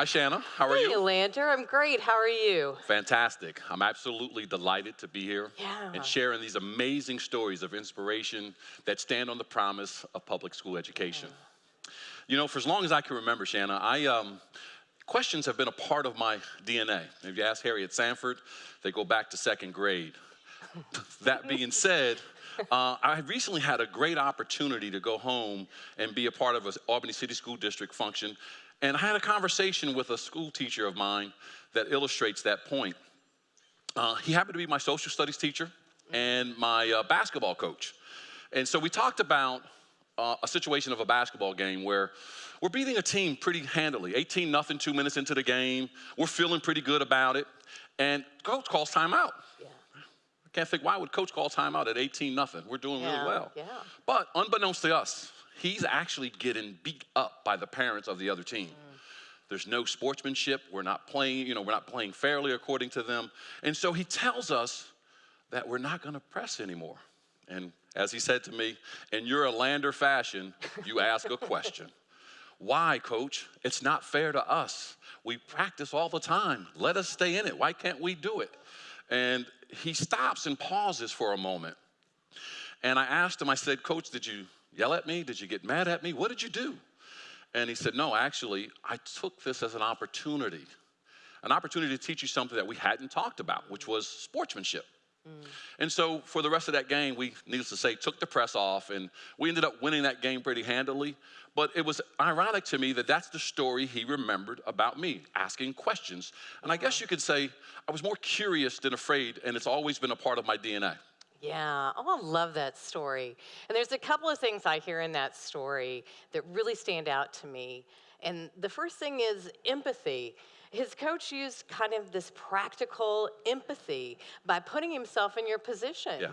Hi, Shanna. How are hey, you? Lander. I'm great. How are you? Fantastic. I'm absolutely delighted to be here Yeah. and sharing these amazing stories of inspiration that stand on the promise of public school education. You know, for as long as I can remember, Shanna, I um, questions have been a part of my DNA. If you ask Harriet Sanford, they go back to second grade. that being said, uh, I recently had a great opportunity to go home and be a part of an Albany City School District function. And I had a conversation with a school teacher of mine that illustrates that point. Uh, he happened to be my social studies teacher and my uh, basketball coach. And so we talked about uh, a situation of a basketball game where we're beating a team pretty handily 18 nothing, two minutes into the game. We're feeling pretty good about it. And coach calls timeout. Yeah. I can't think why would coach call timeout at 18 nothing? We're doing Yeah, really well. yeah. But unbeknownst to us, he's actually getting beat up by the parents of the other team. There's no sportsmanship. We're not playing, you know, we're not playing fairly according to them. And so he tells us that we're not going to press anymore. And as he said to me, in your Lander fashion, you ask a question. Why, coach? It's not fair to us. We practice all the time. Let us stay in it. Why can't we do it? And he stops and pauses for a moment. And I asked him, I said, Coach, did you yell at me? Did you get mad at me? What did you do? And he said, No, actually, I took this as an opportunity, an opportunity to teach you something that we hadn't talked about, which was sportsmanship. Mm. And so for the rest of that game, we, needless to say, took the press off and we ended up winning that game pretty handily. But it was ironic to me that that's the story he remembered about me, asking questions. And I guess you could say I was more curious than afraid, and it's always been a part of my DNA. Yeah. Oh, I love that story. And there's a couple of things I hear in that story that really stand out to me. And the first thing is empathy. His coach used kind of this practical empathy by putting himself in your position. Yeah.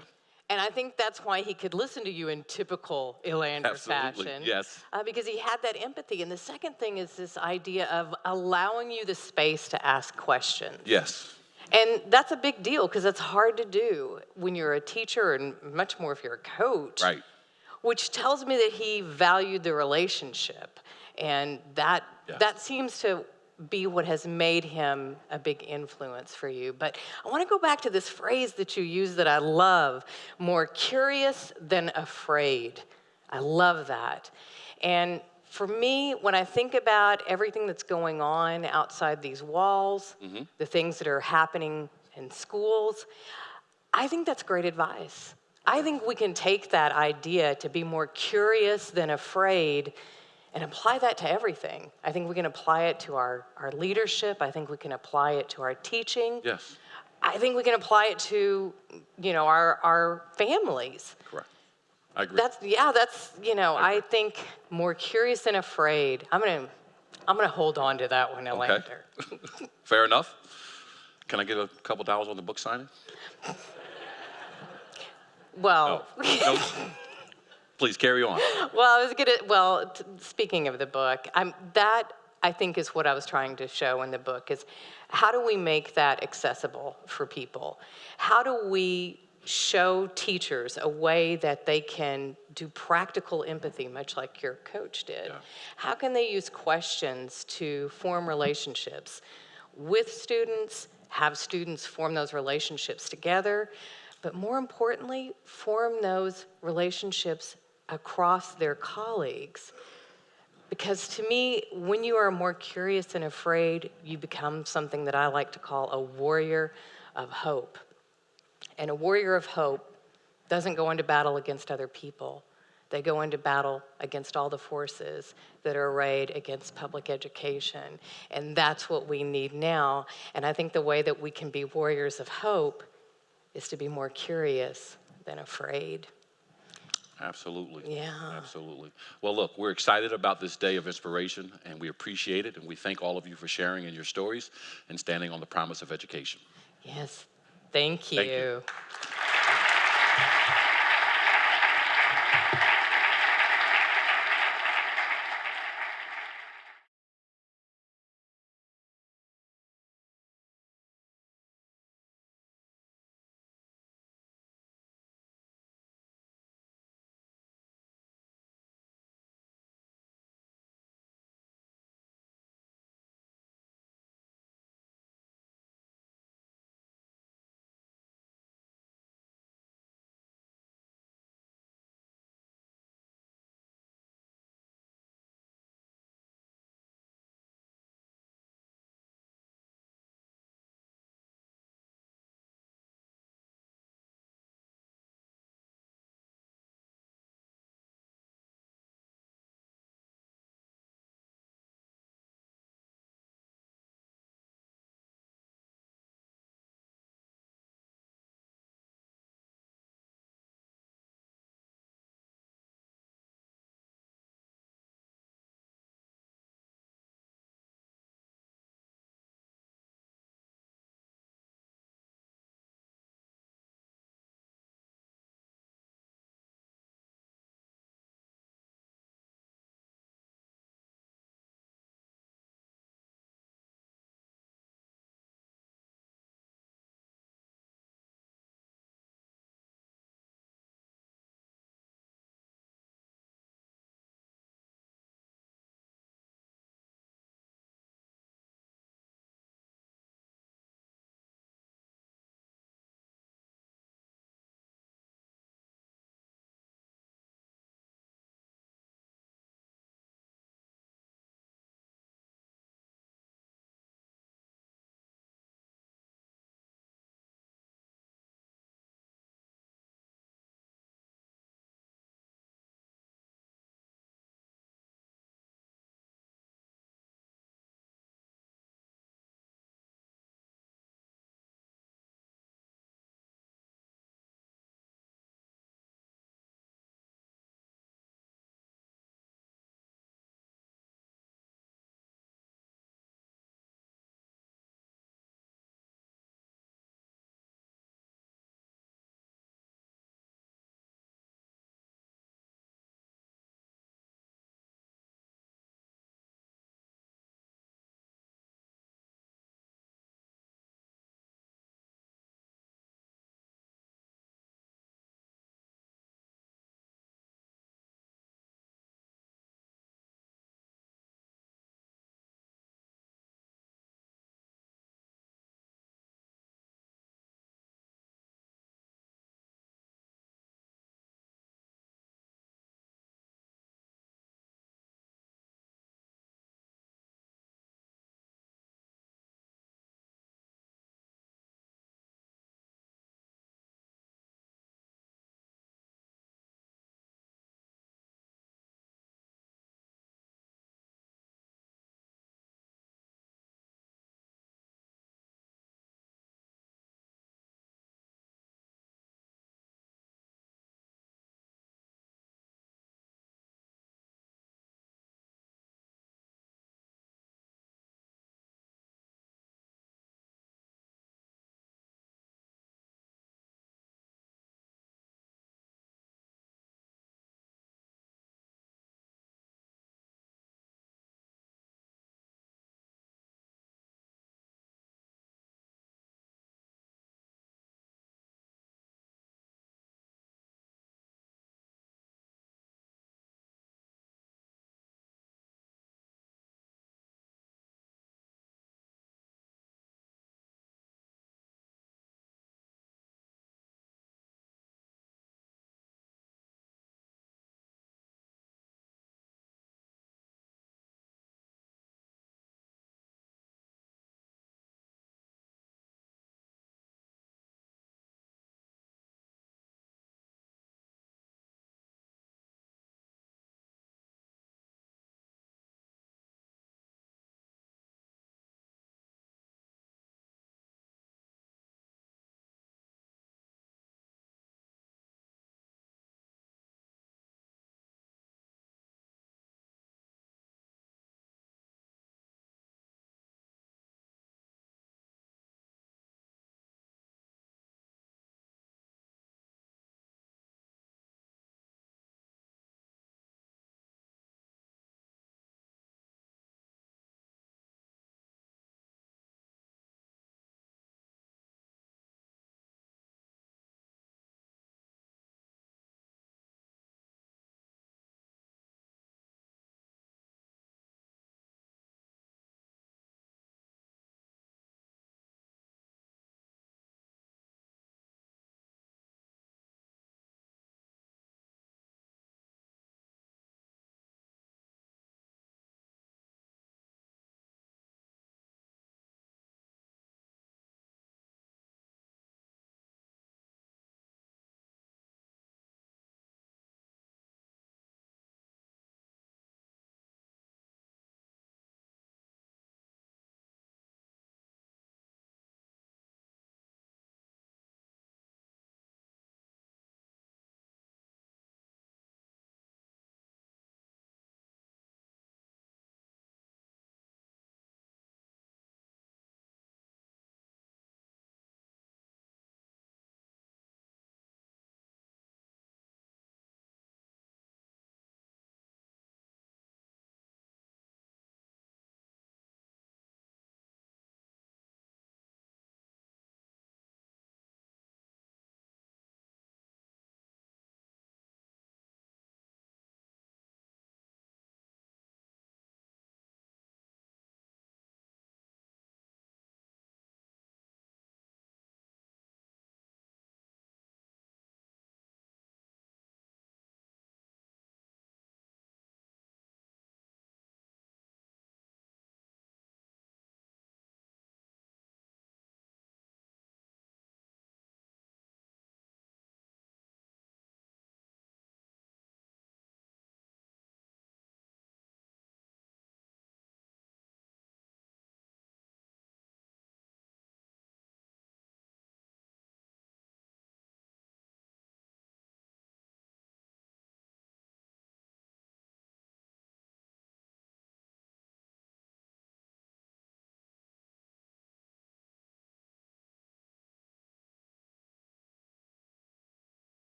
And I think that's why he could listen to you in typical Elander Absolutely, fashion. yes. Uh, because he had that empathy. And the second thing is this idea of allowing you the space to ask questions. Yes. And that's a big deal because it's hard to do when you're a teacher and much more if you're a coach. Right. Which tells me that he valued the relationship. And that Yes. that seems to be what has made him a big influence for you. But I want to go back to this phrase that you use that I love, more curious than afraid. I love that. And for me, when I think about everything that's going on outside these walls, mm-hmm. the things that are happening in schools, I think that's great advice. I think we can take that idea to be more curious than afraid and apply that to everything. I think we can apply it to our, our leadership. I think we can apply it to our teaching. Yes. I think we can apply it to, you know, our, our families. Correct. I agree. That's yeah, that's you know, I think more curious than afraid. I'm gonna I'm gonna hold on to that one, Elander. Fair enough. Can I get a couple dollars on the book signing? Well, No. Please carry on. well, I was gonna. Well, t- speaking of the book, I'm that. I think is what I was trying to show in the book is how do we make that accessible for people? How do we show teachers a way that they can do practical empathy, much like your coach did? Yeah. How can they use questions to form relationships with students, have students form those relationships together, but more importantly, form those relationships across their colleagues? Because to me, when you are more curious than afraid, you become something that I like to call a warrior of hope. And a warrior of hope doesn't go into battle against other people. They go into battle against all the forces that are arrayed against public education. And that's what we need now. And I think the way that we can be warriors of hope is to be more curious than afraid. Absolutely. Yeah. Absolutely. Well, look, we're excited about this day of inspiration and we appreciate it. And we thank all of you for sharing in your stories and standing on the promise of education. Yes. Thank you. Thank you.